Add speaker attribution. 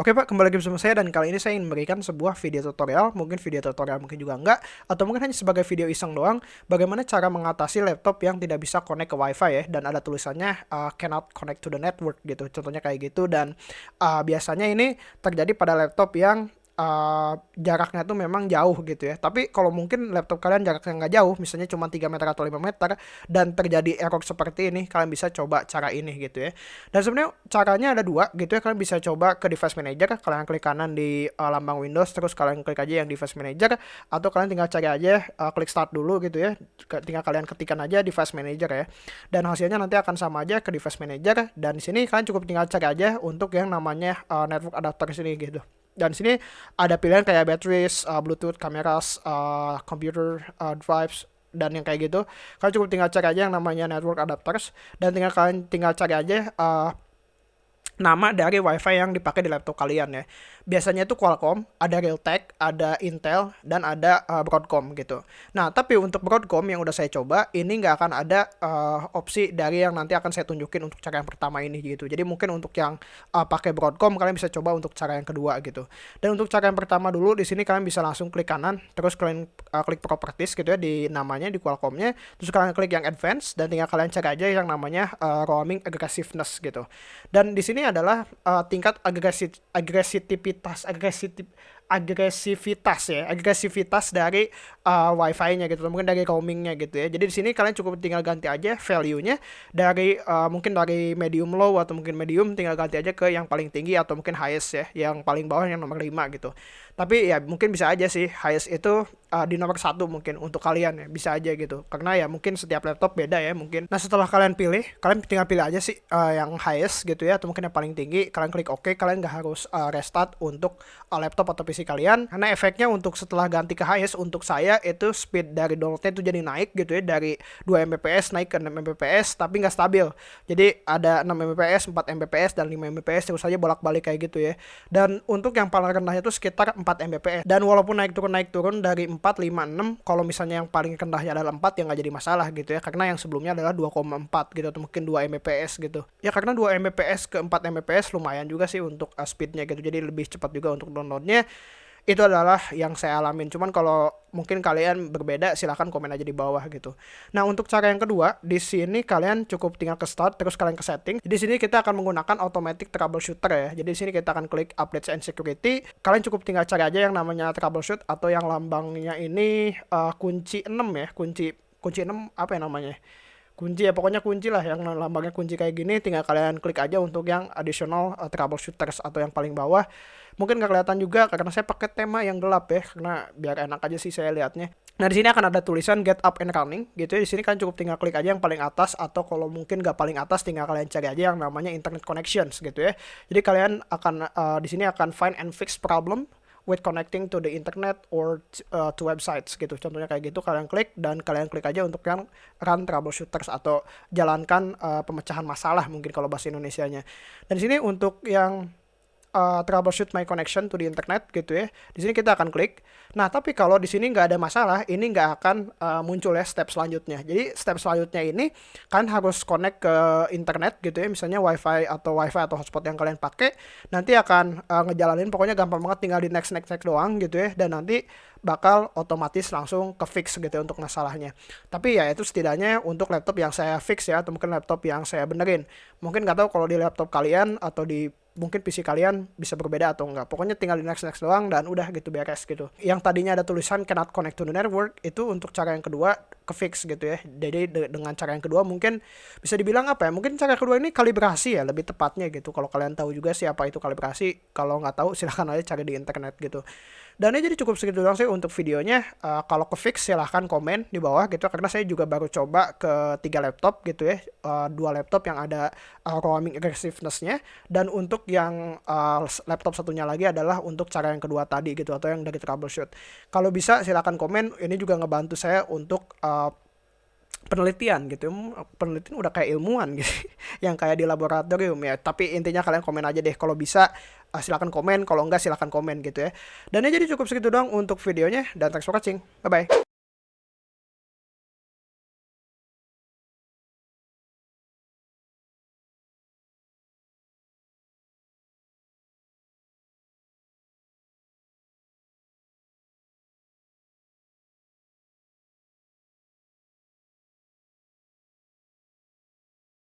Speaker 1: Oke Pak, kembali lagi bersama saya dan kali ini saya ingin memberikan sebuah video tutorial, mungkin video tutorial mungkin juga enggak, atau mungkin hanya sebagai video iseng doang, bagaimana cara mengatasi laptop yang tidak bisa connect ke wifi ya, dan ada tulisannya uh, cannot connect to the network gitu, contohnya kayak gitu, dan uh, biasanya ini terjadi pada laptop yang uh, jaraknya tuh memang jauh gitu ya. Tapi kalau mungkin laptop kalian jaraknya nggak jauh, misalnya cuma 3 meter atau 5 meter, dan terjadi error seperti ini, kalian bisa coba cara ini gitu ya. Dan sebenarnya caranya ada dua gitu ya, kalian bisa coba ke device manager, kalian klik kanan di uh, lambang Windows, terus kalian klik aja yang device manager, atau kalian tinggal cari aja, uh, klik start dulu gitu ya, tinggal kalian ketikkan aja device manager ya. Dan hasilnya nanti akan sama aja ke device manager, dan di sini kalian cukup tinggal cari aja untuk yang namanya uh, network adapter sini gitu dan sini ada pilihan kayak batteries, uh, Bluetooth, kameras, uh, computer uh, drives dan yang kayak gitu. Kalian cukup tinggal cari aja yang namanya network adapters dan tinggal kalian tinggal cari aja uh, nama dari WiFi yang dipakai di laptop kalian ya. Biasanya itu Qualcomm, ada Realtek, ada Intel, dan ada uh, Broadcom gitu. Nah, tapi untuk Broadcom yang udah saya coba, ini nggak akan ada uh, opsi dari yang nanti akan saya tunjukin untuk cara yang pertama ini gitu. Jadi mungkin untuk yang uh, pakai Broadcom kalian bisa coba untuk cara yang kedua gitu. Dan untuk cara yang pertama dulu di sini kalian bisa langsung klik kanan, terus kalian uh, klik properties gitu ya di namanya di Qualcommnya, terus kalian klik yang advance dan tinggal kalian cek aja yang namanya uh, roaming aggressiveness gitu. Dan di sini adalah uh, tingkat agresi agresivitas agresivitas agresivitas ya agresivitas dari uh, wifi-nya gitu mungkin dari roamingnya gitu ya. Jadi di sini kalian cukup tinggal ganti aja value-nya dari uh, mungkin dari medium low atau mungkin medium tinggal ganti aja ke yang paling tinggi atau mungkin highest ya yang paling bawah yang nomor 5 gitu. Tapi ya mungkin bisa aja sih highest itu uh, di nomor satu mungkin untuk kalian ya bisa aja gitu. Karena ya mungkin setiap laptop beda ya mungkin. Nah setelah kalian pilih kalian tinggal pilih aja sih uh, yang highest gitu ya atau mungkin yang paling tinggi kalian klik OK kalian nggak harus uh, restart untuk uh, laptop atau PC PC kalian. Karena efeknya untuk setelah ganti ke highest untuk saya itu speed dari downloadnya itu jadi naik gitu ya. Dari 2 Mbps naik ke 6 Mbps tapi nggak stabil. Jadi ada 6 Mbps 4 Mbps dan 5 Mbps terus saja bolak-balik kayak gitu ya. Dan untuk yang paling rendahnya itu sekitar 4 Mbps. Dan walaupun naik turun naik turun dari 4 5 6 kalau misalnya yang paling rendahnya adalah 4 ya nggak jadi masalah gitu ya. Karena yang sebelumnya adalah 2,4 gitu atau mungkin 2 Mbps gitu. Ya karena 2 Mbps ke 4 Mbps lumayan juga sih untuk uh, speednya gitu. Jadi lebih cepat juga untuk downloadnya itu adalah yang saya alamin. Cuman kalau mungkin kalian berbeda silahkan komen aja di bawah gitu. Nah untuk cara yang kedua di sini kalian cukup tinggal ke start terus kalian ke setting. Di sini kita akan menggunakan automatic troubleshooter ya. Jadi di sini kita akan klik updates and security. Kalian cukup tinggal cari aja yang namanya troubleshoot atau yang lambangnya ini uh, kunci 6 ya. Kunci kunci 6 apa ya namanya? Kunci ya pokoknya kunci lah yang lambangnya kunci kayak gini tinggal kalian klik aja untuk yang additional uh, troubleshooters atau yang paling bawah mungkin nggak kelihatan juga karena saya pakai tema yang gelap ya karena biar enak aja sih saya lihatnya Nah di sini akan ada tulisan get up and running gitu ya. Di sini kalian cukup tinggal klik aja yang paling atas atau kalau mungkin nggak paling atas tinggal kalian cari aja yang namanya internet connections gitu ya. Jadi kalian akan uh, di sini akan find and fix problem with connecting to the internet or uh, to websites gitu. Contohnya kayak gitu kalian klik dan kalian klik aja untuk yang run troubleshooters atau jalankan uh, pemecahan masalah mungkin kalau bahasa Indonesianya. Dan di sini untuk yang uh, troubleshoot my connection to the internet gitu ya. Di sini kita akan klik. Nah, tapi kalau di sini nggak ada masalah, ini nggak akan uh, muncul ya step selanjutnya. Jadi step selanjutnya ini kan harus connect ke internet gitu ya, misalnya WiFi atau WiFi atau hotspot yang kalian pakai, nanti akan uh, ngejalanin pokoknya gampang banget tinggal di next next next doang gitu ya, dan nanti bakal otomatis langsung ke fix gitu ya untuk masalahnya. Tapi ya itu setidaknya untuk laptop yang saya fix ya atau mungkin laptop yang saya benerin. Mungkin nggak tahu kalau di laptop kalian atau di mungkin PC kalian bisa berbeda atau enggak. Pokoknya tinggal di next next doang dan udah gitu beres gitu. Yang tadinya ada tulisan cannot connect to the network itu untuk cara yang kedua ke fix gitu ya. Jadi de dengan cara yang kedua mungkin bisa dibilang apa ya? Mungkin cara kedua ini kalibrasi ya lebih tepatnya gitu. Kalau kalian tahu juga siapa itu kalibrasi, kalau nggak tahu silahkan aja cari di internet gitu. Dan ini jadi cukup segitu doang sih untuk videonya. Uh, kalau ke fix silahkan komen di bawah gitu karena saya juga baru coba ke tiga laptop gitu ya, uh, dua laptop yang ada uh, roaming aggressiveness-nya dan untuk yang uh, laptop satunya lagi adalah untuk cara yang kedua tadi gitu atau yang dari troubleshoot. Kalau bisa silahkan komen. Ini juga ngebantu saya untuk uh, penelitian gitu. Penelitian udah kayak ilmuwan gitu. Yang kayak di laboratorium ya. Tapi intinya kalian komen aja deh. Kalau bisa uh, silakan komen. Kalau enggak silakan komen gitu ya. Dan ya jadi cukup segitu doang untuk videonya. Dan thanks for watching. Bye bye